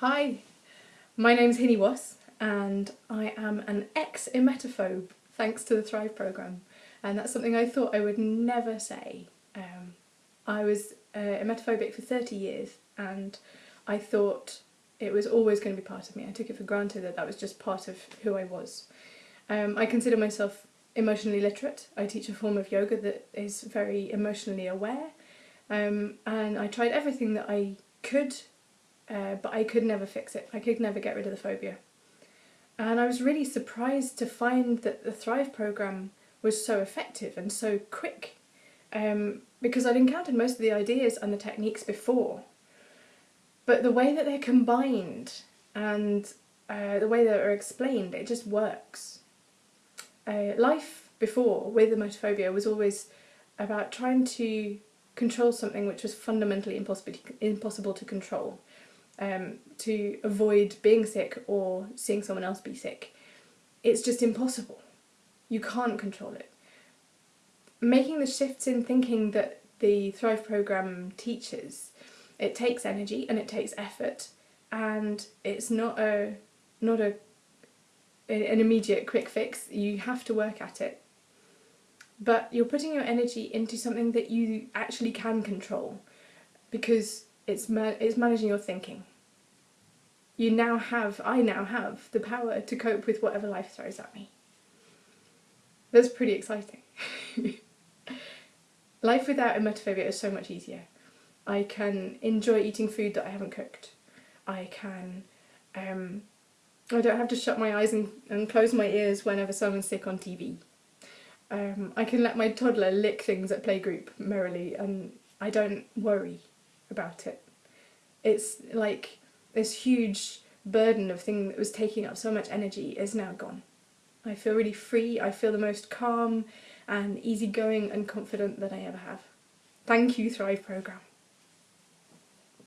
Hi, my name's Hinny Wass and I am an ex-emetophobe thanks to the Thrive programme and that's something I thought I would never say. Um, I was uh, emetophobic for 30 years and I thought it was always going to be part of me. I took it for granted that that was just part of who I was. Um, I consider myself emotionally literate. I teach a form of yoga that is very emotionally aware um, and I tried everything that I could uh, but I could never fix it. I could never get rid of the phobia. And I was really surprised to find that the Thrive programme was so effective and so quick um, because I'd encountered most of the ideas and the techniques before. But the way that they're combined and uh, the way that they're explained, it just works. Uh, life before with emetophobia was always about trying to control something which was fundamentally impossible impossible to control um, to avoid being sick or seeing someone else be sick. It's just impossible. You can't control it. Making the shifts in thinking that the Thrive programme teaches, it takes energy and it takes effort and it's not a not a an immediate quick fix. You have to work at it. But you're putting your energy into something that you actually can control because it's, ma it's managing your thinking you now have, I now have, the power to cope with whatever life throws at me. That's pretty exciting. life without emetophobia is so much easier. I can enjoy eating food that I haven't cooked. I can, um, I don't have to shut my eyes and, and close my ears whenever someone's sick on TV. Um, I can let my toddler lick things at playgroup merrily and I don't worry about it. It's like this huge burden of thing that was taking up so much energy is now gone. I feel really free, I feel the most calm and easygoing and confident that I ever have. Thank you Thrive Programme.